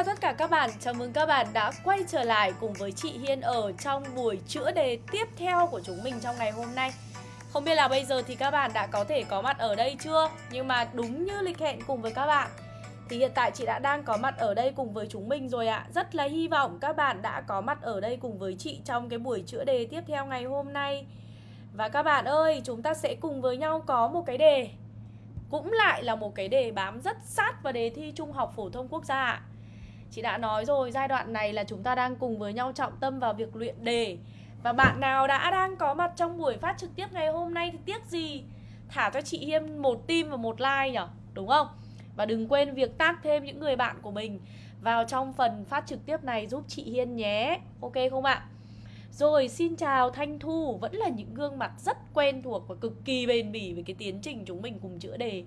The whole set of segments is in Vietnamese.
Chào, tất cả các bạn Chào mừng các bạn đã quay trở lại cùng với chị Hiên ở trong buổi chữa đề tiếp theo của chúng mình trong ngày hôm nay. Không biết là bây giờ thì các bạn đã có thể có mặt ở đây chưa? Nhưng mà đúng như lịch hẹn cùng với các bạn Thì hiện tại chị đã đang có mặt ở đây cùng với chúng mình rồi ạ. Rất là hy vọng các bạn đã có mặt ở đây cùng với chị trong cái buổi chữa đề tiếp theo ngày hôm nay. Và các bạn ơi, chúng ta sẽ cùng với nhau có một cái đề cũng lại là một cái đề bám rất sát vào đề thi Trung học Phổ thông Quốc gia ạ. Chị đã nói rồi, giai đoạn này là chúng ta đang cùng với nhau trọng tâm vào việc luyện đề. Và bạn nào đã đang có mặt trong buổi phát trực tiếp ngày hôm nay thì tiếc gì? Thả cho chị Hiên một tim và một like nhở, đúng không? Và đừng quên việc tác thêm những người bạn của mình vào trong phần phát trực tiếp này giúp chị Hiên nhé. Ok không ạ? Rồi xin chào Thanh Thu Vẫn là những gương mặt rất quen thuộc và cực kỳ bền bỉ về cái tiến trình chúng mình cùng chữa đề.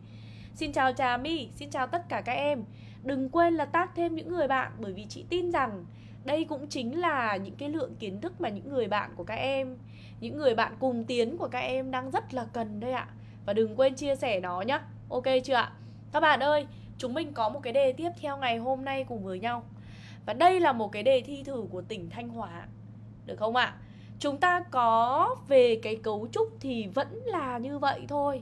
Xin chào Trà My, xin chào tất cả các em. Đừng quên là tác thêm những người bạn Bởi vì chị tin rằng đây cũng chính là những cái lượng kiến thức mà những người bạn của các em Những người bạn cùng tiến của các em đang rất là cần đây ạ. Và đừng quên chia sẻ nó nhá. Ok chưa ạ? Các bạn ơi, chúng mình có một cái đề tiếp theo ngày hôm nay cùng với nhau. Và đây là một cái đề thi thử của tỉnh Thanh Hóa. Được không ạ? Chúng ta có về cái cấu trúc thì vẫn là như vậy thôi.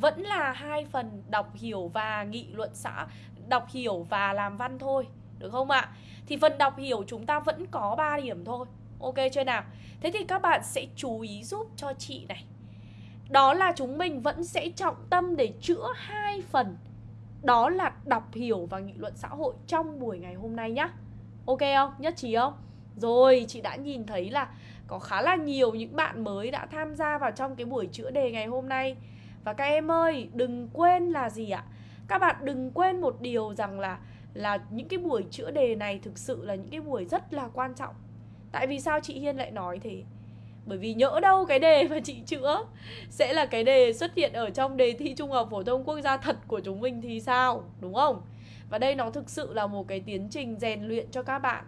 Vẫn là hai phần đọc hiểu và nghị luận xã Đọc hiểu và làm văn thôi Được không ạ? À? Thì phần đọc hiểu chúng ta vẫn có 3 điểm thôi Ok chưa nào? Thế thì các bạn sẽ chú ý giúp cho chị này Đó là chúng mình vẫn sẽ trọng tâm để chữa hai phần Đó là đọc hiểu và nghị luận xã hội trong buổi ngày hôm nay nhá Ok không? Nhất trí không? Rồi, chị đã nhìn thấy là có khá là nhiều những bạn mới đã tham gia vào trong cái buổi chữa đề ngày hôm nay và các em ơi, đừng quên là gì ạ? Các bạn đừng quên một điều rằng là là những cái buổi chữa đề này thực sự là những cái buổi rất là quan trọng Tại vì sao chị Hiên lại nói thế? Bởi vì nhỡ đâu cái đề mà chị chữa Sẽ là cái đề xuất hiện ở trong đề thi Trung học Phổ thông Quốc gia thật của chúng mình thì sao? Đúng không? Và đây nó thực sự là một cái tiến trình rèn luyện cho các bạn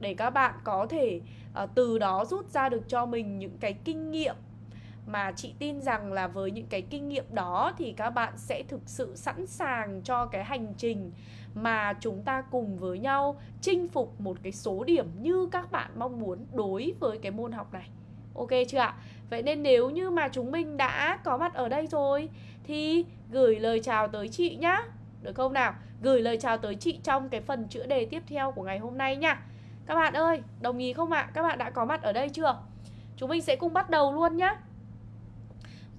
để các bạn có thể uh, từ đó rút ra được cho mình những cái kinh nghiệm mà chị tin rằng là với những cái kinh nghiệm đó thì các bạn sẽ thực sự sẵn sàng cho cái hành trình mà chúng ta cùng với nhau chinh phục một cái số điểm như các bạn mong muốn đối với cái môn học này. Ok chưa ạ? Vậy nên nếu như mà chúng mình đã có mặt ở đây rồi thì gửi lời chào tới chị nhá. Được không nào? Gửi lời chào tới chị trong cái phần chữa đề tiếp theo của ngày hôm nay nha. Các bạn ơi, đồng ý không ạ? Các bạn đã có mặt ở đây chưa? Chúng mình sẽ cùng bắt đầu luôn nhá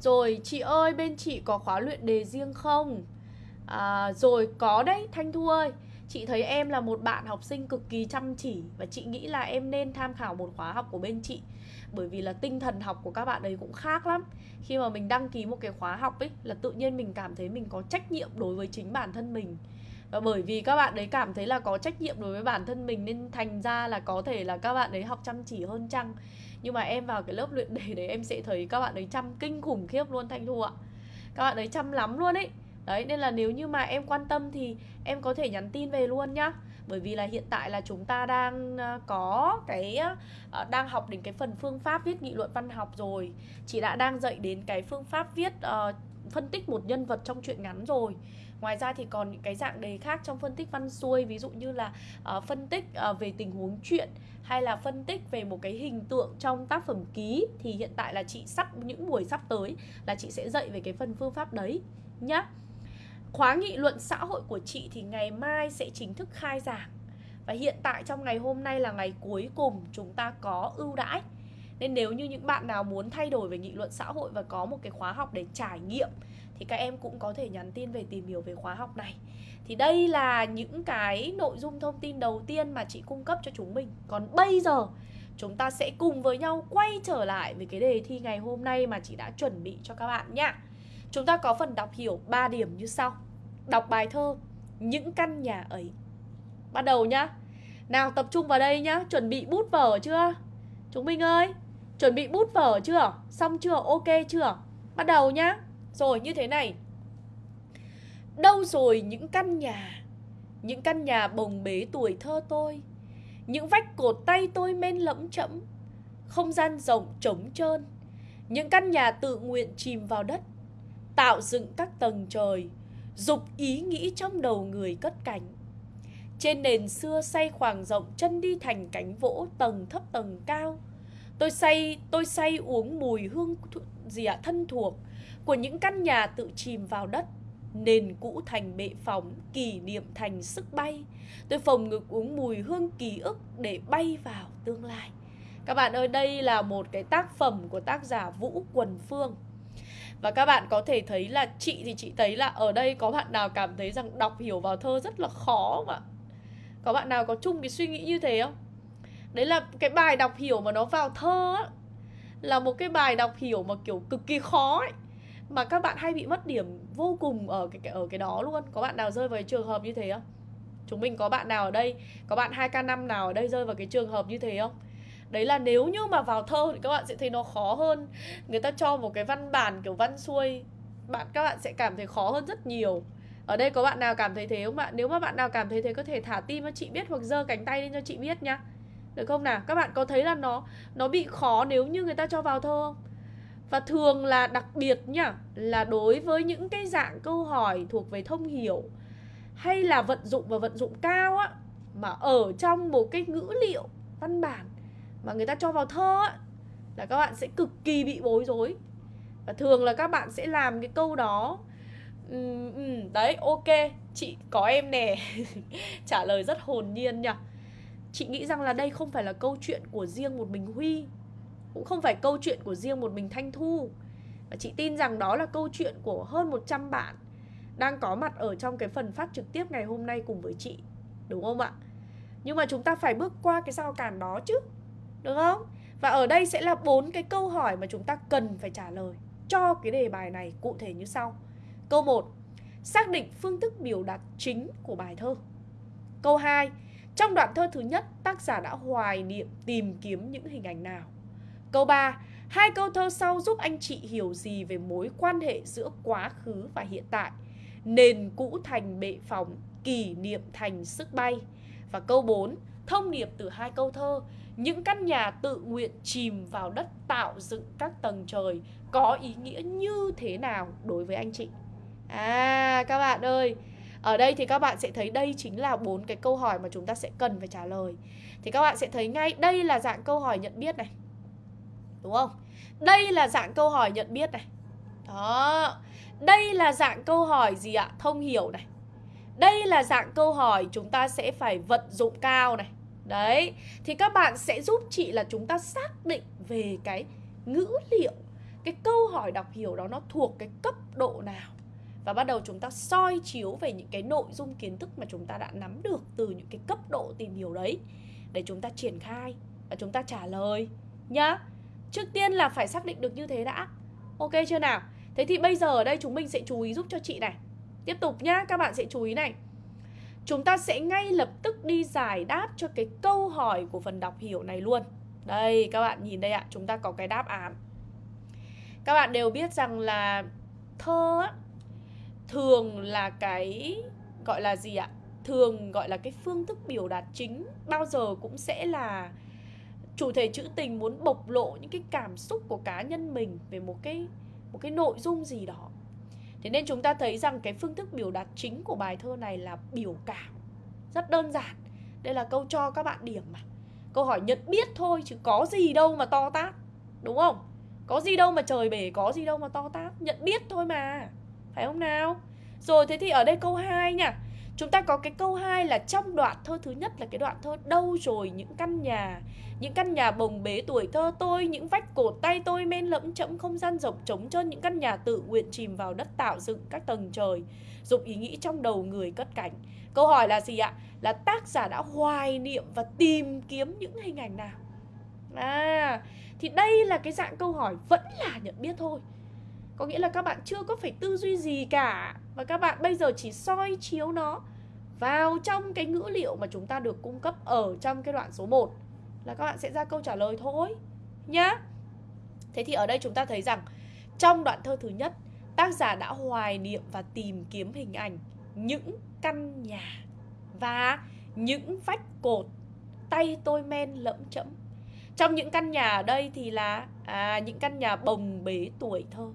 rồi, chị ơi, bên chị có khóa luyện đề riêng không? À, rồi, có đấy, Thanh Thu ơi. Chị thấy em là một bạn học sinh cực kỳ chăm chỉ Và chị nghĩ là em nên tham khảo một khóa học của bên chị. Bởi vì là tinh thần học của các bạn ấy cũng khác lắm. Khi mà mình đăng ký một cái khóa học ấy Là tự nhiên mình cảm thấy mình có trách nhiệm đối với chính bản thân mình và bởi vì các bạn ấy cảm thấy là có trách nhiệm đối với bản thân mình nên thành ra là có thể là các bạn ấy học chăm chỉ hơn chăng. Nhưng mà em vào cái lớp luyện đề đấy em sẽ thấy các bạn ấy chăm kinh khủng khiếp luôn thanh thu ạ. Các bạn ấy chăm lắm luôn ấy. Đấy nên là nếu như mà em quan tâm thì em có thể nhắn tin về luôn nhá. Bởi vì là hiện tại là chúng ta đang à, có cái à, đang học đến cái phần phương pháp viết nghị luận văn học rồi. Chị đã đang dạy đến cái phương pháp viết uh, phân tích một nhân vật trong truyện ngắn rồi. Ngoài ra thì còn những cái dạng đề khác trong phân tích văn xuôi Ví dụ như là uh, phân tích uh, về tình huống chuyện Hay là phân tích về một cái hình tượng trong tác phẩm ký Thì hiện tại là chị sắp những buổi sắp tới Là chị sẽ dạy về cái phần phương pháp đấy nhá. Khóa nghị luận xã hội của chị thì ngày mai sẽ chính thức khai giảng Và hiện tại trong ngày hôm nay là ngày cuối cùng chúng ta có ưu đãi. Nên nếu như những bạn nào muốn thay đổi về nghị luận xã hội và có một cái khóa học để trải nghiệm thì các em cũng có thể nhắn tin về tìm hiểu về khóa học này. Thì đây là những cái nội dung thông tin đầu tiên mà chị cung cấp cho chúng mình. Còn bây giờ, chúng ta sẽ cùng với nhau quay trở lại với cái đề thi ngày hôm nay mà chị đã chuẩn bị cho các bạn nhé chúng ta có phần đọc hiểu 3 điểm như sau. Đọc bài thơ những căn nhà ấy. Bắt đầu nhá. Nào, tập trung vào đây nhá. Chuẩn bị bút vở chưa? Chúng mình ơi, chuẩn bị bút vở chưa? Xong chưa? Ok chưa? Bắt đầu nhá rồi, như thế này. Đâu rồi những căn nhà, Những căn nhà bồng bế tuổi thơ tôi, Những vách cột tay tôi men lẫm chẫm, Không gian rộng trống trơn, Những căn nhà tự nguyện chìm vào đất, Tạo dựng các tầng trời, Dục ý nghĩ trong đầu người cất cánh. Trên nền xưa say khoảng rộng Chân đi thành cánh vỗ tầng thấp tầng cao Tôi say, tôi say uống mùi hương gì ạ, thân thuộc Của những căn nhà tự chìm vào đất Nền cũ thành bệ phóng, kỷ niệm thành sức bay. Tôi phồng ngực uống mùi hương ký ức để bay vào tương lai. Các bạn ơi, đây là một cái tác phẩm của tác giả Vũ Quần Phương. Và các bạn có thể thấy là chị thì chị thấy là ở đây có bạn nào cảm thấy rằng đọc hiểu vào thơ rất là khó ạ? Có bạn nào có chung cái suy nghĩ như thế không? Đấy là cái bài đọc hiểu mà nó vào thơ á, Là một cái bài đọc hiểu mà kiểu cực kỳ khó ấy, Mà các bạn hay bị mất điểm vô cùng ở cái ở cái đó luôn Có bạn nào rơi vào cái trường hợp như thế không? Chúng mình có bạn nào ở đây, Có bạn 2K5 nào ở đây rơi vào cái trường hợp như thế không? Đấy là nếu như mà vào thơ thì các bạn sẽ thấy nó khó hơn Người ta cho một cái văn bản kiểu văn xuôi, bạn, Các bạn sẽ cảm thấy khó hơn rất nhiều Ở đây có bạn nào cảm thấy thế không ạ? Nếu mà bạn nào cảm thấy thế, có thể thả tim cho chị biết Hoặc giơ cánh tay lên cho chị biết nhá được không nào? Các bạn có thấy là nó nó bị khó nếu như người ta cho vào thơ không? Và thường là đặc biệt nhá Là đối với những cái dạng câu hỏi thuộc về thông hiểu Hay là vận dụng và vận dụng cao á Mà ở trong một cái ngữ liệu văn bản mà người ta cho vào thơ á, là các bạn sẽ cực kỳ bị bối rối và thường là các bạn sẽ làm cái câu đó ừ, đấy ok chị có em nè trả lời rất hồn nhiên nhỉ chị nghĩ rằng là đây không phải là câu chuyện của riêng một mình huy, cũng không phải câu chuyện của riêng một mình thanh thu và chị tin rằng đó là câu chuyện của hơn 100 bạn đang có mặt ở trong cái phần phát trực tiếp ngày hôm nay cùng với chị, đúng không ạ nhưng mà chúng ta phải bước qua cái rào cản đó chứ được không? Và ở đây sẽ là bốn cái câu hỏi mà chúng ta cần phải trả lời cho cái đề bài này cụ thể như sau. Câu 1. Xác định phương thức biểu đạt chính của bài thơ. Câu 2. Trong đoạn thơ thứ nhất, tác giả đã hoài niệm tìm kiếm những hình ảnh nào? Câu 3. Hai câu thơ sau giúp anh chị hiểu gì về mối quan hệ giữa quá khứ và hiện tại? Nền cũ thành bệ phóng, kỷ niệm thành sức bay. Và câu 4. Thông điệp từ hai câu thơ những căn nhà tự nguyện chìm vào đất tạo dựng các tầng trời có ý nghĩa như thế nào đối với anh chị? À các bạn ơi, ở đây thì các bạn sẽ thấy đây chính là bốn cái câu hỏi mà chúng ta sẽ cần phải trả lời. Thì các bạn sẽ thấy ngay đây là dạng câu hỏi nhận biết này. Đúng không? Đây là dạng câu hỏi nhận biết này. Đó. Đây là dạng câu hỏi gì ạ? Thông hiểu này. Đây là dạng câu hỏi chúng ta sẽ phải vận dụng cao này. Đấy, thì các bạn sẽ giúp chị là chúng ta xác định về cái ngữ liệu Cái câu hỏi đọc hiểu đó nó thuộc cái cấp độ nào và bắt đầu chúng ta soi chiếu về những cái nội dung kiến thức mà chúng ta đã nắm được từ những cái cấp độ tìm hiểu đấy. Để chúng ta triển khai và chúng ta trả lời nhá. Trước tiên là phải xác định được như thế đã. Ok chưa nào? Thế thì bây giờ ở đây chúng mình sẽ chú ý giúp cho chị này. Tiếp tục nhá, các bạn sẽ chú ý này. Chúng ta sẽ ngay lập tức đi giải đáp cho cái câu hỏi của phần đọc hiểu này luôn. Đây các bạn nhìn đây ạ, chúng ta có cái đáp án. Các bạn đều biết rằng là thơ á, thường là cái gọi là gì ạ? Thường gọi là cái phương thức biểu đạt chính Bao giờ cũng sẽ là chủ thể trữ tình muốn bộc lộ những cái cảm xúc của cá nhân mình về một cái một cái nội dung gì đó. Thế nên chúng ta thấy rằng cái phương thức biểu đạt chính của bài thơ này là biểu cảm Rất đơn giản. Đây là câu cho các bạn điểm mà. Câu hỏi nhận biết thôi chứ có gì đâu mà to tát Đúng không? Có gì đâu mà trời bể, có gì đâu mà to tát. Nhận biết thôi mà. Phải không nào? Rồi thế thì ở đây câu 2 nha. Chúng ta có cái câu 2 là trong đoạn thơ thứ nhất là cái đoạn thơ đâu rồi những căn nhà? Những căn nhà bồng bế tuổi thơ tôi Những vách cột tay tôi men lẫm chẫm không gian rộng trống trơn Những căn nhà tự nguyện chìm vào đất tạo dựng các tầng trời Dục ý nghĩ trong đầu người cất cảnh Câu hỏi là gì ạ? Là tác giả đã hoài niệm và tìm kiếm những hình ảnh nào? À, thì đây là cái dạng câu hỏi vẫn là nhận biết thôi có nghĩa là các bạn chưa có phải tư duy gì cả Và các bạn bây giờ chỉ soi chiếu nó vào trong cái ngữ liệu mà chúng ta được cung cấp ở trong cái đoạn số 1 Là các bạn sẽ ra câu trả lời thôi Nhá. Thế thì ở đây chúng ta thấy rằng Trong đoạn thơ thứ nhất Tác giả đã hoài niệm và tìm kiếm hình ảnh Những căn nhà Và những vách cột Tay tôi men lẫm chẫm. Trong những căn nhà ở đây thì là à, Những căn nhà bồng bế tuổi thơ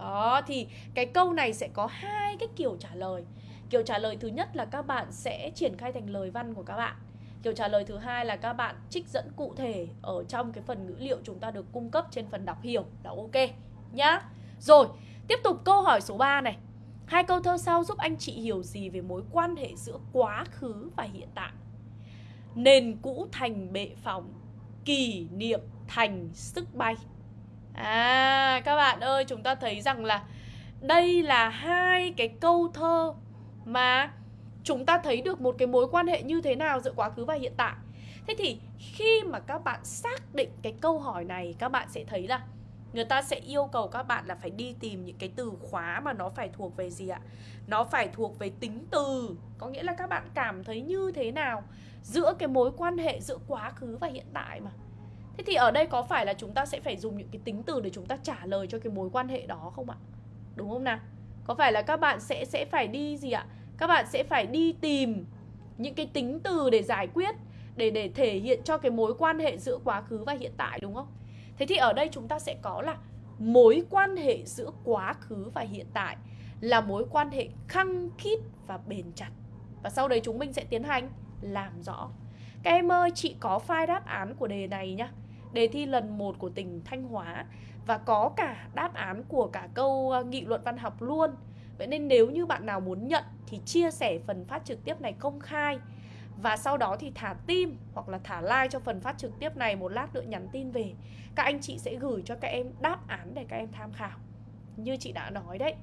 đó thì cái câu này sẽ có hai cái kiểu trả lời Kiểu trả lời thứ nhất là các bạn sẽ triển khai thành lời văn của các bạn Kiểu trả lời thứ hai là các bạn trích dẫn cụ thể ở trong cái phần ngữ liệu chúng ta được cung cấp trên phần đọc hiểu là ok nhá. Rồi, tiếp tục câu hỏi số 3 này. Hai câu thơ sau giúp anh chị hiểu gì về mối quan hệ giữa quá khứ và hiện tại? Nền cũ thành bệ phóng, kỷ niệm thành sức bay. À, các bạn ơi, chúng ta thấy rằng là đây là hai cái câu thơ mà chúng ta thấy được một cái mối quan hệ như thế nào giữa quá khứ và hiện tại. Thế thì khi mà các bạn xác định cái câu hỏi này các bạn sẽ thấy là người ta sẽ yêu cầu các bạn là phải đi tìm những cái từ khóa mà nó phải thuộc về gì ạ? Nó phải thuộc về tính từ. Có nghĩa là các bạn cảm thấy như thế nào giữa cái mối quan hệ giữa quá khứ và hiện tại mà? Thế thì ở đây có phải là chúng ta sẽ phải dùng những cái tính từ để chúng ta trả lời cho cái mối quan hệ đó không ạ đúng không nào có phải là các bạn sẽ sẽ phải đi gì ạ các bạn sẽ phải đi tìm những cái tính từ để giải quyết để để thể hiện cho cái mối quan hệ giữa quá khứ và hiện tại đúng không? Thế thì ở đây chúng ta sẽ có là mối quan hệ giữa quá khứ và hiện tại là mối quan hệ khăng khít và bền chặt. Và sau đấy chúng mình sẽ tiến hành làm rõ. Các em ơi, chị có file đáp án của đề này nhá. Đề thi lần 1 của tỉnh Thanh Hóa và có cả đáp án của cả câu ờ, nghị luận văn học luôn. Vậy nên nếu như bạn nào muốn nhận thì chia sẻ phần phát trực tiếp này công khai và sau đó thì thả tim hoặc là thả like cho phần phát trực tiếp này một lát nữa nhắn tin về. Các anh chị sẽ gửi cho các em đáp án để các em tham khảo. Như chị đã nói đấy,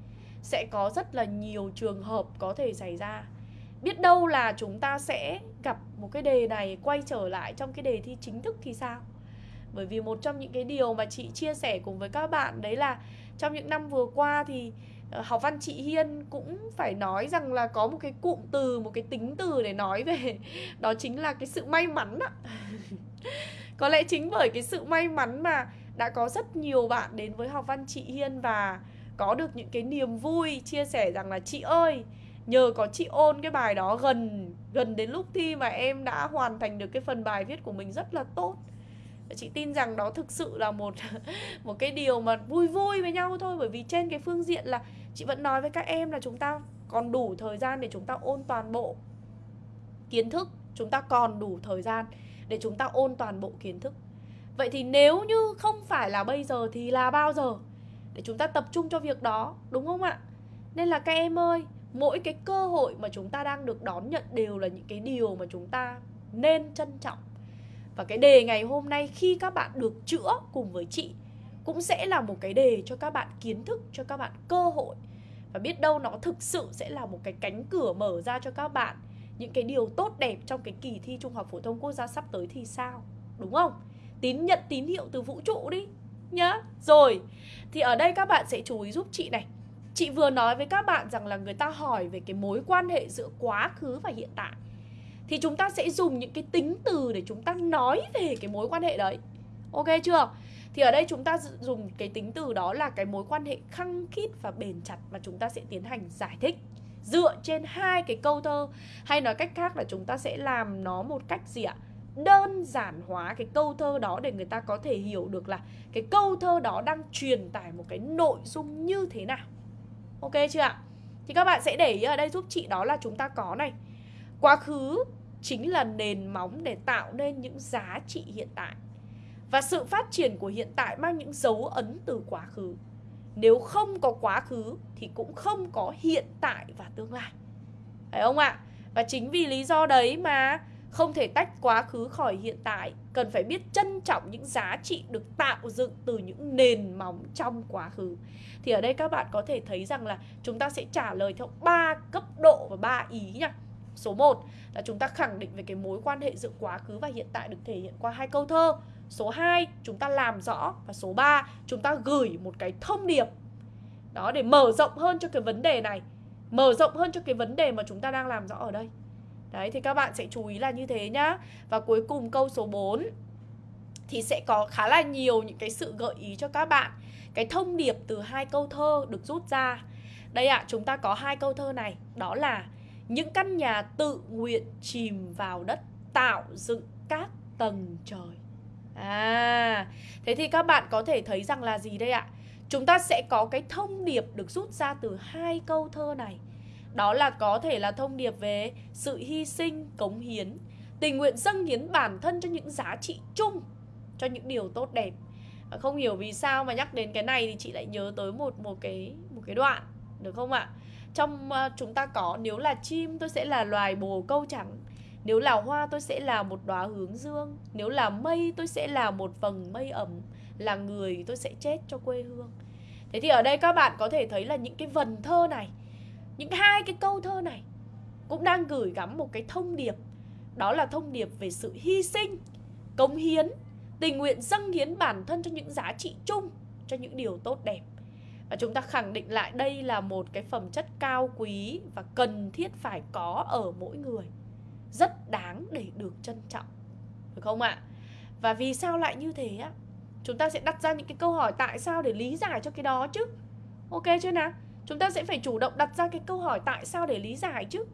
sẽ có rất là nhiều trường hợp có thể xảy ra. Biết đâu là chúng ta sẽ gặp một cái đề này quay trở lại trong cái đề thi chính thức thì sao? Bởi vì một trong những cái điều mà chị chia sẻ cùng với các bạn đấy là trong những năm vừa qua thì ờ, học văn chị Hiên cũng phải nói rằng là có một cái cụm từ, một cái tính từ để nói về đó chính là cái sự may mắn ạ có lẽ chính bởi cái sự may mắn mà đã có rất nhiều bạn đến với học văn chị Hiên và có được những cái niềm vui chia sẻ rằng là, chị ơi, nhờ có chị ôn cái bài đó gần gần đến lúc thi mà em đã hoàn thành được cái phần bài viết của mình rất là tốt chị tin rằng đó thực sự là một một cái điều mà vui vui với nhau thôi, bởi vì trên cái phương diện là chị vẫn nói với các em là chúng ta còn đủ thời gian để chúng ta ôn toàn bộ kiến thức, chúng ta còn đủ thời gian để chúng ta ôn toàn bộ kiến thức. Vậy thì nếu như không phải là bây giờ thì là bao giờ để chúng ta tập trung cho việc đó, đúng không ạ? Nên là các em ơi, mỗi cái cơ hội mà chúng ta đang được đón nhận đều là những cái điều mà chúng ta nên trân trọng và cái đề ngày hôm nay khi các bạn được chữa cùng với chị cũng sẽ là một cái đề cho các bạn kiến thức, cho các bạn cơ hội. Và biết đâu nó thực sự sẽ là một cái cánh cửa mở ra cho các bạn những cái điều tốt đẹp trong cái kỳ thi Trung học phổ thông quốc gia sắp tới thì sao? Đúng không? Tín nhận tín hiệu từ vũ trụ đi nhá. Rồi, thì ở đây các bạn sẽ chú ý giúp chị này. Chị vừa nói với các bạn rằng là người ta hỏi về cái mối quan hệ giữa quá khứ và hiện tại thì chúng ta sẽ dùng những cái tính từ để chúng ta nói về cái mối quan hệ đấy. Ok chưa? Thì ở đây chúng ta dùng cái tính từ đó là cái mối quan hệ khăng khít và bền chặt mà chúng ta sẽ tiến hành giải thích. Dựa trên hai cái câu thơ, hay nói cách khác là chúng ta sẽ làm nó một cách gì ạ? Đơn giản hóa cái câu thơ đó để người ta có thể hiểu được là cái câu thơ đó đang truyền tải một cái nội dung như thế nào. Ok chưa ạ? Thì các bạn sẽ để ý ở đây giúp chị đó là chúng ta có này quá khứ chính là nền móng để tạo nên những giá trị hiện tại. Và sự phát triển của hiện tại mang những dấu ấn từ quá khứ. Nếu không có quá khứ thì cũng không có hiện tại và tương lai. Phải không ạ? Và chính vì lý do đấy mà không thể tách quá khứ khỏi hiện tại, cần phải biết trân trọng những giá trị được tạo dựng từ những nền móng trong quá khứ. Thì ở đây các bạn có thể thấy rằng là chúng ta sẽ trả lời theo ba cấp độ và ba ý nha. Số 1 là chúng ta khẳng định về cái mối quan hệ giữa quá khứ và hiện tại được thể hiện qua hai câu thơ. Số 2 chúng ta làm rõ và số 3 chúng ta gửi một cái thông điệp. Đó để mở rộng hơn cho cái vấn đề này. Mở rộng hơn cho cái vấn đề mà chúng ta đang làm rõ ở đây. Đấy thì các bạn sẽ chú ý là như thế nhá. Và cuối cùng câu số 4 thì sẽ có khá là nhiều những cái sự gợi ý cho các bạn. Cái thông điệp từ hai câu thơ được rút ra. Đây ạ, à, chúng ta có hai câu thơ này, đó là những căn nhà tự nguyện chìm vào đất tạo dựng các tầng trời À, thế thì các bạn có thể thấy rằng là gì đây ạ? Chúng ta sẽ có cái thông điệp được rút ra từ hai câu thơ này Đó là có thể là thông điệp về sự hy sinh, cống hiến Tình nguyện dâng hiến bản thân cho những giá trị chung Cho những điều tốt đẹp à, Không hiểu vì sao mà nhắc đến cái này thì chị lại nhớ tới một một cái một cái đoạn Được không ạ? Trong uh, chúng ta có nếu là chim tôi sẽ là loài bồ câu trắng Nếu là hoa tôi sẽ là một đóa hướng dương. Nếu là mây tôi sẽ là một vầng mây ẩm. Là người tôi sẽ chết cho quê hương. Thế thì ở đây các bạn có thể thấy là những cái vần thơ này Những hai cái câu thơ này Cũng đang gửi gắm một cái thông điệp. Đó là thông điệp về sự hy sinh Cống hiến Tình nguyện dâng hiến bản thân cho những giá trị chung Cho những điều tốt đẹp. Và chúng ta khẳng định lại đây là một cái phẩm chất cao quý Và cần thiết phải có ở mỗi người. Rất đáng để được trân trọng. Được không ạ? Và vì sao lại như thế á? Chúng ta sẽ đặt ra những cái câu hỏi tại sao để lý giải cho cái đó chứ. Ok chưa nào? Chúng ta sẽ phải chủ động đặt ra cái câu hỏi tại sao để lý giải chứ.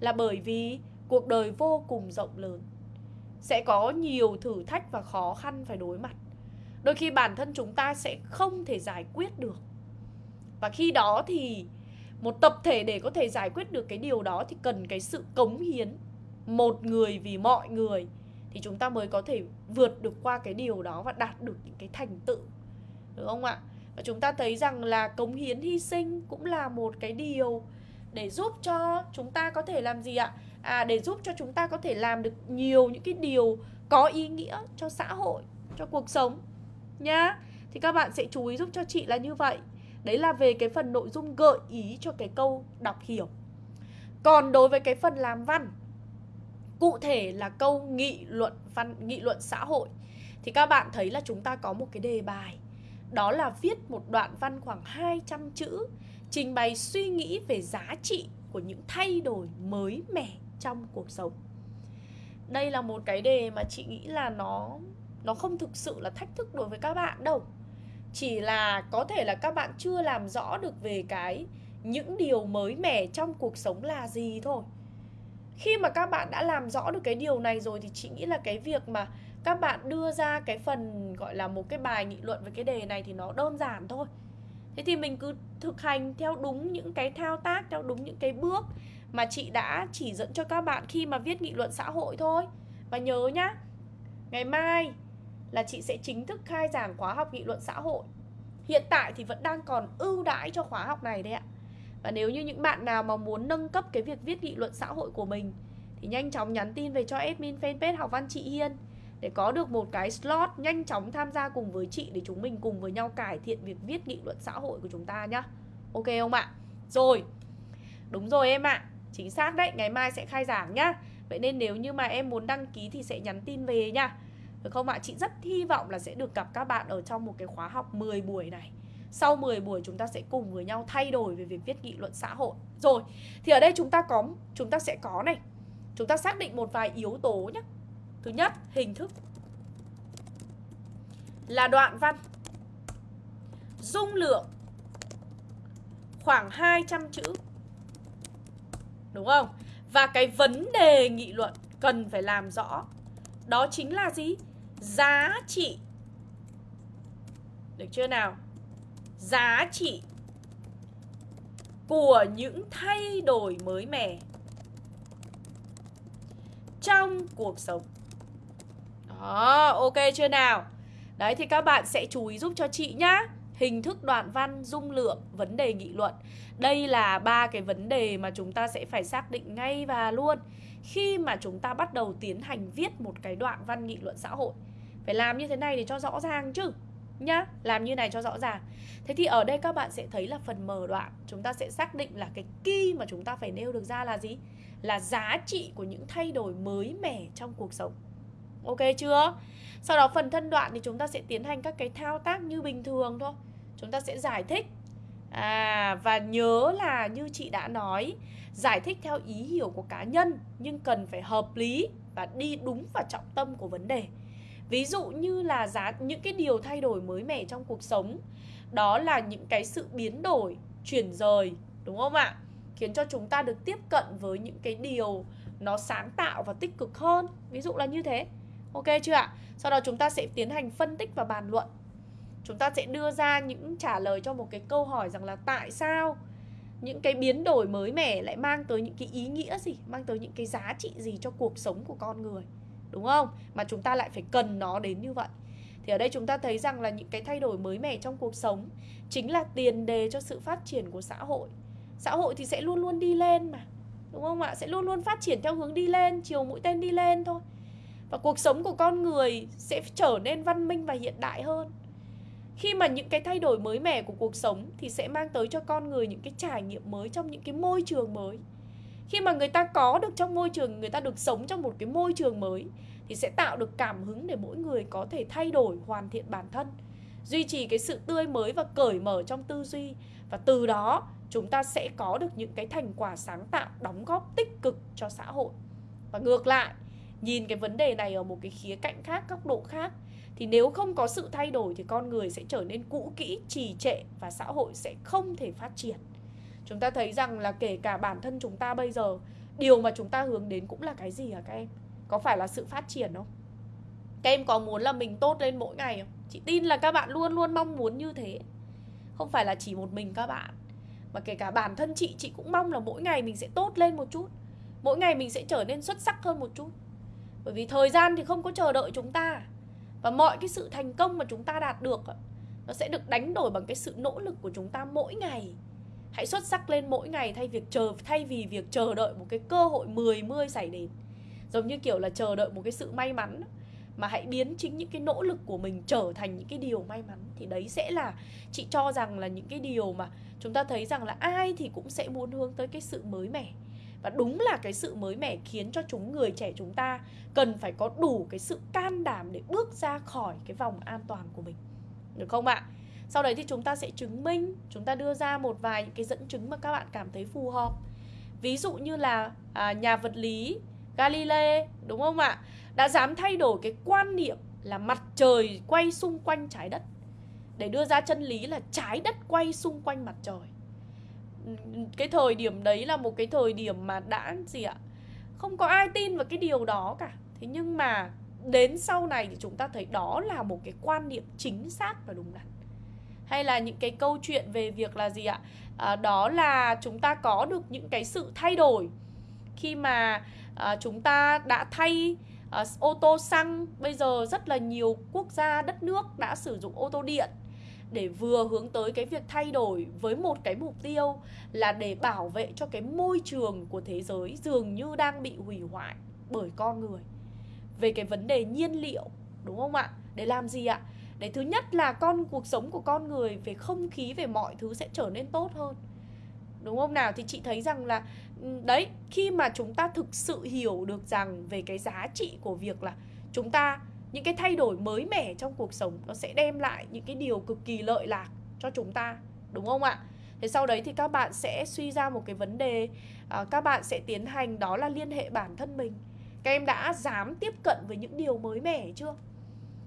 Là bởi vì cuộc đời vô cùng rộng lớn. Sẽ có nhiều thử thách và khó khăn phải đối mặt. Đôi khi bản thân chúng ta sẽ không thể giải quyết được. Và khi đó thì một tập thể để có thể giải quyết được cái điều đó thì cần cái sự cống hiến Một người vì mọi người thì chúng ta mới có thể vượt được qua cái điều đó và đạt được những cái thành tựu. Được không ạ? Và chúng ta thấy rằng là cống hiến hy sinh cũng là một cái điều để giúp cho chúng ta có thể làm gì ạ? À để giúp cho chúng ta có thể làm được nhiều những cái điều có ý nghĩa cho xã hội, cho cuộc sống nhá. Thì các bạn sẽ chú ý giúp cho chị là như vậy đấy là về cái phần nội dung gợi ý cho cái câu đọc hiểu còn đối với cái phần làm văn, cụ thể là câu nghị luận văn, nghị luận xã hội, thì các bạn thấy là chúng ta có một cái đề bài đó là viết một đoạn văn khoảng 200 chữ, trình bày suy nghĩ về giá trị của những thay đổi mới mẻ trong cuộc sống. Đây là một cái đề mà chị nghĩ là nó nó không thực sự là thách thức đối với các bạn đâu. Chỉ là có thể là các bạn chưa làm rõ được về cái những điều mới mẻ trong cuộc sống là gì thôi. Khi mà các bạn đã làm rõ được cái điều này rồi thì chị nghĩ là cái việc mà các bạn đưa ra cái phần, gọi là, một cái bài nghị luận về cái đề này thì nó đơn giản thôi. Thế thì mình cứ thực hành theo đúng những cái thao tác, theo đúng những cái bước mà chị đã chỉ dẫn cho các bạn khi mà viết nghị luận xã hội thôi. Và nhớ nhá, ngày mai là chị sẽ chính thức khai giảng khóa học nghị luận xã hội. Hiện tại thì vẫn đang còn ưu đãi cho khóa học này đấy ạ. Và nếu như những bạn nào mà muốn nâng cấp cái việc viết nghị luận xã hội của mình Thì nhanh chóng nhắn tin về cho admin fanpage học văn chị Hiên Để có được một cái slot nhanh chóng tham gia cùng với chị Để chúng mình cùng với nhau cải thiện việc viết nghị luận xã hội của chúng ta nhá. Ok không ạ? Rồi. Đúng rồi em ạ. Chính xác đấy, ngày mai sẽ khai giảng nhá. Vậy nên nếu như mà em muốn đăng ký thì sẽ nhắn tin về nha được không ạ? Chị rất hy vọng là sẽ được gặp các bạn ở trong một cái khóa học 10 buổi này. Sau 10 buổi chúng ta sẽ cùng với nhau thay đổi về việc viết nghị luận xã hội. Rồi, thì ở đây chúng ta có chúng ta sẽ có này. Chúng ta xác định một vài yếu tố nhé Thứ nhất, hình thức. Là đoạn văn. Dung lượng. Khoảng 200 chữ. Đúng không? Và cái vấn đề nghị luận cần phải làm rõ. Đó chính là gì? Giá trị Được chưa nào? giá trị của những thay đổi mới mẻ trong cuộc sống. Đó, ok chưa nào? Đấy thì các bạn sẽ chú ý giúp cho chị nhá. Hình thức đoạn văn, dung lượng, vấn đề nghị luận. Đây là ba cái vấn đề mà chúng ta sẽ phải xác định ngay và luôn khi mà chúng ta bắt đầu tiến hành viết một cái đoạn văn nghị luận xã hội. Phải làm như thế này để cho rõ ràng chứ nhá làm như này cho rõ ràng thế thì ở đây các bạn sẽ thấy là phần mở đoạn chúng ta sẽ xác định là cái key mà chúng ta phải nêu được ra là gì là giá trị của những thay đổi mới mẻ trong cuộc sống ok chưa? Sau đó phần thân đoạn thì chúng ta sẽ tiến hành các cái thao tác như bình thường thôi. Chúng ta sẽ giải thích. À và nhớ là như chị đã nói, giải thích theo ý hiểu của cá nhân nhưng cần phải hợp lý và đi đúng vào trọng tâm của vấn đề. Ví dụ như là giá, những cái điều thay đổi mới mẻ trong cuộc sống, đó là những cái sự biến đổi, chuyển rời, đúng không ạ? Khiến cho chúng ta được tiếp cận với những cái điều nó sáng tạo và tích cực hơn. Ví dụ là như thế ok chưa ạ? Sau đó chúng ta sẽ tiến hành phân tích và bàn luận. Chúng ta sẽ đưa ra những trả lời cho một cái câu hỏi rằng là tại sao những cái biến đổi mới mẻ lại mang tới những cái ý nghĩa gì, mang tới những cái giá trị gì cho cuộc sống của con người? Đúng không? Mà chúng ta lại phải cần nó đến như vậy. Thì ở đây chúng ta thấy rằng là những cái thay đổi mới mẻ trong cuộc sống chính là tiền đề cho sự phát triển của xã hội. Xã hội thì sẽ luôn luôn đi lên mà, đúng không ạ? Sẽ luôn luôn phát triển theo hướng đi lên, chiều mũi tên đi lên thôi và cuộc sống của con người sẽ trở nên văn minh và hiện đại hơn. Khi mà những cái thay đổi mới mẻ của cuộc sống thì sẽ mang tới cho con người những cái trải nghiệm mới trong những cái môi trường mới. Khi mà người ta có được trong môi trường, người ta được sống trong một cái môi trường mới thì sẽ tạo được cảm hứng để mỗi người có thể thay đổi, hoàn thiện bản thân, duy trì cái sự tươi mới và cởi mở trong tư duy. Và từ đó, chúng ta sẽ có được những cái thành quả sáng tạo đóng góp tích cực cho xã hội. Và ngược lại nhìn cái vấn đề này ở một cái khía cạnh khác, góc độ khác, thì nếu không có sự thay đổi thì con người sẽ trở nên cũ kỹ, trì trệ và xã hội sẽ không thể phát triển. Chúng ta thấy rằng là kể cả bản thân chúng ta bây giờ, điều mà chúng ta hướng đến cũng là cái gì hả các em? Có phải là sự phát triển không? Các em có muốn là mình tốt lên mỗi ngày không? Chị tin là các bạn luôn luôn mong muốn như thế. Không phải là chỉ một mình các bạn, mà kể cả bản thân chị chị cũng mong là mỗi ngày mình sẽ tốt lên một chút. Mỗi ngày mình sẽ trở nên xuất sắc hơn một chút bởi vì thời gian thì không có chờ đợi chúng ta. Và mọi cái sự thành công mà chúng ta đạt được ờ, nó sẽ được đánh đổi bằng cái sự nỗ lực của chúng ta mỗi ngày. Hãy xuất sắc lên mỗi ngày thay việc chờ, thay vì việc chờ đợi một cái cơ hội 10 mươi xảy đến. Giống như kiểu là chờ đợi một cái sự may mắn, mà hãy biến chính những cái nỗ lực của mình trở thành những cái điều may mắn. Thì đấy sẽ là, chị cho rằng là những cái điều mà chúng ta thấy rằng là ai thì cũng sẽ muốn hướng tới cái sự mới mẻ và đúng là cái sự mới mẻ khiến cho chúng người trẻ chúng ta cần phải có đủ cái sự can đảm để bước ra khỏi cái vòng an toàn của mình. Được không ạ? Sau đấy thì chúng ta sẽ chứng minh chúng ta đưa ra một vài những cái dẫn chứng mà các bạn cảm thấy phù hợp. Ví dụ như là à, nhà vật lý Galilei đúng không ạ? Đã dám thay đổi cái quan niệm là mặt trời quay xung quanh trái đất. Để đưa ra chân lý là trái đất quay xung quanh mặt trời cái thời điểm đấy là một cái thời điểm mà đã gì ạ? Không có ai tin vào cái điều đó cả. Thế nhưng mà đến sau này thì chúng ta thấy đó là một cái quan niệm chính xác và đúng đắn. Hay là những cái câu chuyện về việc là gì ạ? À, đó là chúng ta có được những cái sự thay đổi khi mà à, chúng ta đã thay à, ô tô xăng. Bây giờ rất là nhiều quốc gia đất nước đã sử dụng ô tô điện để vừa hướng tới cái việc thay đổi với một cái mục tiêu là để bảo vệ cho cái môi trường của thế giới dường như đang bị hủy hoại bởi con người. Về cái vấn đề nhiên liệu, đúng không ạ? Để làm gì ạ? Để thứ nhất là con, cuộc sống của con người, về không khí, về mọi thứ sẽ trở nên tốt hơn. Đúng không nào? Thì chị thấy rằng là ừ, đấy, khi mà chúng ta thực sự hiểu được rằng về cái giá trị của việc là chúng ta những cái thay đổi mới mẻ trong cuộc sống nó sẽ đem lại những cái điều cực kỳ lợi lạc cho chúng ta đúng không ạ? Thế sau đấy thì các bạn sẽ suy ra một cái vấn đề à, các bạn sẽ tiến hành đó là liên hệ bản thân mình. Các em đã dám tiếp cận với những điều mới mẻ chưa?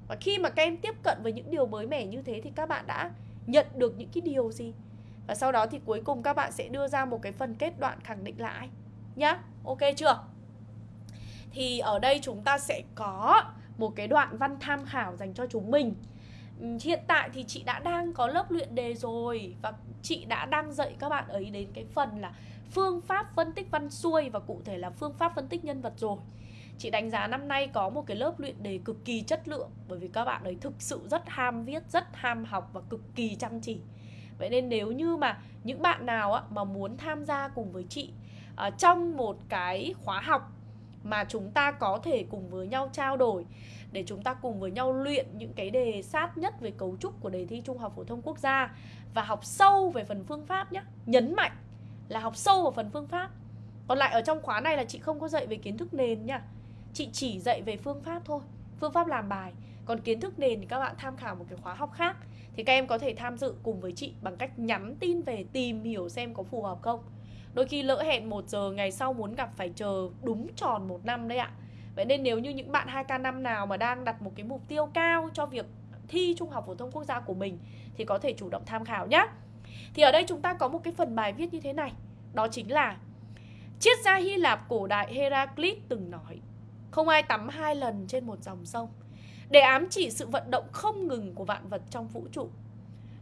Và khi mà các em tiếp cận với những điều mới mẻ như thế thì các bạn đã nhận được những cái điều gì? Và sau đó thì cuối cùng các bạn sẽ đưa ra một cái phần kết đoạn khẳng định lại nhá ok chưa? Thì ở đây chúng ta sẽ có một cái đoạn văn tham khảo dành cho chúng mình. Ừ, hiện tại thì chị đã đang có lớp luyện đề rồi và chị đã đang dạy các bạn ấy đến cái phần là phương pháp phân tích văn xuôi và cụ thể là phương pháp phân tích nhân vật rồi. Chị đánh giá năm nay có một cái lớp luyện đề cực kỳ chất lượng bởi vì các bạn ấy thực sự rất ham viết rất ham học và cực kỳ chăm chỉ. Vậy nên nếu như mà những bạn nào á, mà muốn tham gia cùng với chị uh, trong một cái khóa học mà chúng ta có thể cùng với nhau trao đổi để chúng ta cùng với nhau luyện những cái đề sát nhất về cấu trúc của đề thi Trung học phổ thông quốc gia và học sâu về phần phương pháp nhé. Nhấn mạnh là học sâu vào phần phương pháp. Còn lại ở trong khóa này là chị không có dạy về kiến thức nền nha. Chị chỉ dạy về phương pháp thôi, phương pháp làm bài. Còn kiến thức nền thì các bạn tham khảo một cái khóa học khác thì các em có thể tham dự cùng với chị bằng cách nhắn tin về tìm hiểu xem có phù hợp không. Đôi khi lỡ hẹn 1 giờ ngày sau muốn gặp phải chờ đúng tròn một năm đấy ạ. Vậy nên nếu như những bạn 2K5 nào mà đang đặt một cái mục tiêu cao cho việc thi Trung học phổ thông quốc gia của mình thì có thể chủ động tham khảo nhé. Thì ở đây chúng ta có một cái phần bài viết như thế này, đó chính là Triết gia Hy Lạp cổ đại Heraclit từng nói Không ai tắm hai lần trên một dòng sông Để ám chỉ sự vận động không ngừng của vạn vật trong vũ trụ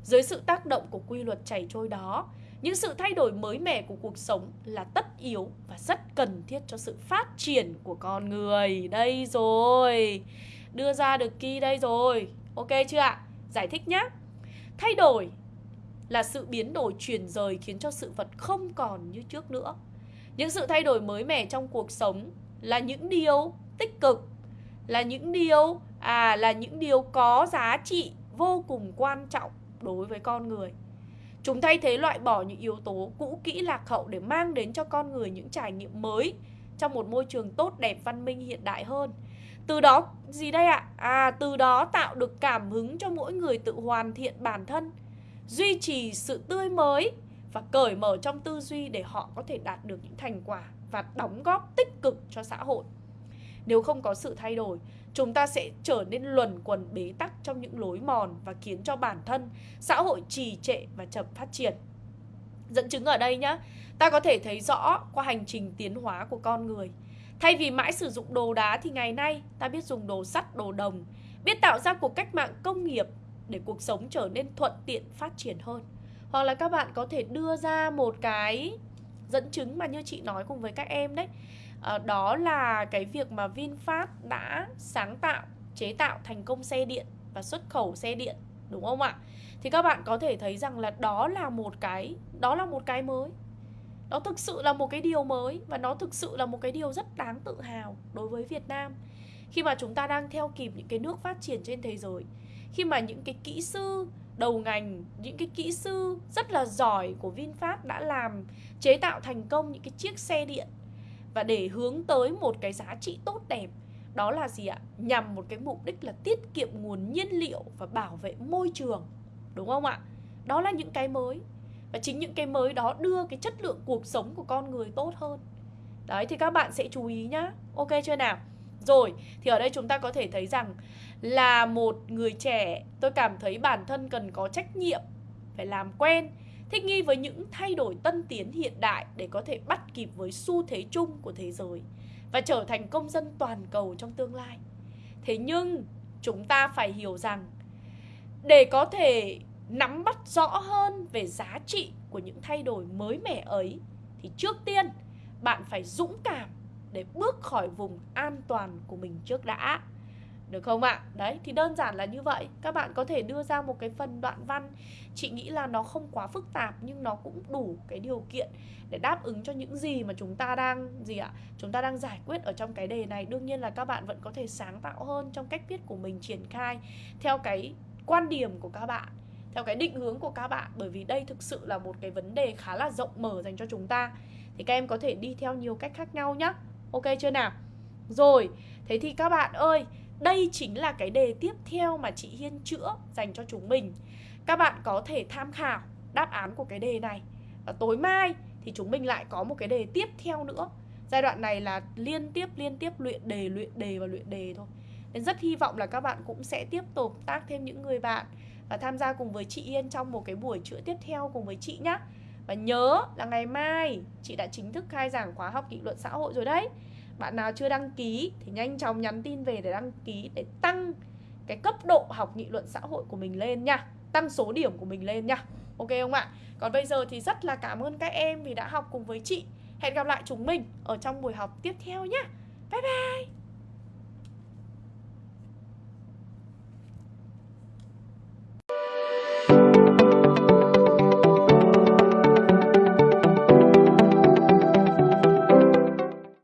Dưới sự tác động của quy luật chảy trôi đó những sự thay đổi mới mẻ của cuộc sống là tất yếu và rất cần thiết cho sự phát triển của con người. Đây rồi. Đưa ra được key đây rồi. Ok chưa ạ? Giải thích nhé. Thay đổi là sự biến đổi chuyển rời khiến cho sự vật không còn như trước nữa. Những sự thay đổi mới mẻ trong cuộc sống là những điều tích cực, là những điều à là những điều có giá trị vô cùng quan trọng đối với con người. Chúng thay thế loại bỏ những yếu tố cũ kỹ lạc hậu để mang đến cho con người những trải nghiệm mới trong một môi trường tốt đẹp văn minh hiện đại hơn. Từ đó gì đây ạ? À từ đó tạo được cảm hứng cho mỗi người tự hoàn thiện bản thân, duy trì sự tươi mới và cởi mở trong tư duy để họ có thể đạt được những thành quả và đóng góp tích cực cho xã hội. Nếu không có sự thay đổi, chúng ta sẽ trở nên luẩn quẩn bế tắc trong những lối mòn và khiến cho bản thân, xã hội trì trệ và chậm phát triển. Dẫn chứng ở đây nhá, ta có thể thấy rõ qua hành trình tiến hóa của con người. Thay vì mãi sử dụng đồ đá thì ngày nay ta biết dùng đồ sắt, đồ đồng, biết tạo ra cuộc cách mạng công nghiệp để cuộc sống trở nên thuận tiện phát triển hơn. Hoặc là các bạn có thể đưa ra một cái dẫn chứng mà như chị nói cùng với các em đấy à, đó là cái việc mà VinFast đã sáng tạo chế tạo thành công xe điện và xuất khẩu xe điện đúng không ạ? Thì các bạn có thể thấy rằng là đó là một cái đó là một cái mới. Nó thực sự là một cái điều mới và nó thực sự là một cái điều rất đáng tự hào đối với Việt Nam. Khi mà chúng ta đang theo kịp những cái nước phát triển trên thế giới khi mà những cái kỹ sư đầu ngành những cái kỹ sư rất là giỏi của VinFast đã làm chế tạo thành công những cái chiếc xe điện và để hướng tới một cái giá trị tốt đẹp, đó là gì ạ? Nhằm một cái mục đích là tiết kiệm nguồn nhiên liệu và bảo vệ môi trường, đúng không ạ? Đó là những cái mới. Và chính những cái mới đó đưa cái chất lượng cuộc sống của con người tốt hơn. Đấy, thì các bạn sẽ chú ý nhá. Ok chưa nào? Rồi, thì ở đây chúng ta có thể thấy rằng là một người trẻ, tôi cảm thấy bản thân cần có trách nhiệm, phải làm quen thích nghi với những thay đổi tân tiến hiện đại để có thể bắt kịp với xu thế chung của thế giới và trở thành công dân toàn cầu trong tương lai. Thế nhưng, chúng ta phải hiểu rằng, để có thể nắm bắt rõ hơn về giá trị của những thay đổi mới mẻ ấy, thì trước tiên, bạn phải dũng cảm để bước khỏi vùng an toàn của mình trước đã. Được không ạ? Đấy, thì đơn giản là như vậy Các bạn có thể đưa ra một cái phần đoạn văn Chị nghĩ là nó không quá phức tạp Nhưng nó cũng đủ cái điều kiện Để đáp ứng cho những gì mà chúng ta đang Gì ạ? Chúng ta đang giải quyết ở trong cái đề này Đương nhiên là các bạn vẫn có thể sáng tạo hơn Trong cách viết của mình triển khai Theo cái quan điểm của các bạn Theo cái định hướng của các bạn Bởi vì đây thực sự là một cái vấn đề khá là rộng mở dành cho chúng ta Thì các em có thể đi theo nhiều cách khác nhau nhé Ok chưa nào? Rồi, thế thì các bạn ơi đây chính là cái đề tiếp theo mà chị Hiên chữa dành cho chúng mình. Các bạn có thể tham khảo đáp án của cái đề này. Và tối mai thì chúng mình lại có một cái đề tiếp theo nữa. Giai đoạn này là liên tiếp liên tiếp luyện đề, luyện đề và luyện đề thôi. Nên rất hy vọng là các bạn cũng sẽ tiếp tục tác thêm những người bạn Và tham gia cùng với chị Yên trong một cái buổi chữa tiếp theo cùng với chị nhé Và nhớ là ngày mai chị đã chính thức khai giảng khóa học nghị luận xã hội rồi đấy bạn nào chưa đăng ký thì nhanh chóng nhắn tin về để đăng ký để tăng cái cấp độ học nghị luận xã hội của mình lên nha. Tăng số điểm của mình lên nha. Ok không ạ? Còn bây giờ thì rất là cảm ơn các em vì đã học cùng với chị. Hẹn gặp lại chúng mình ở trong buổi học tiếp theo nhé bye bye!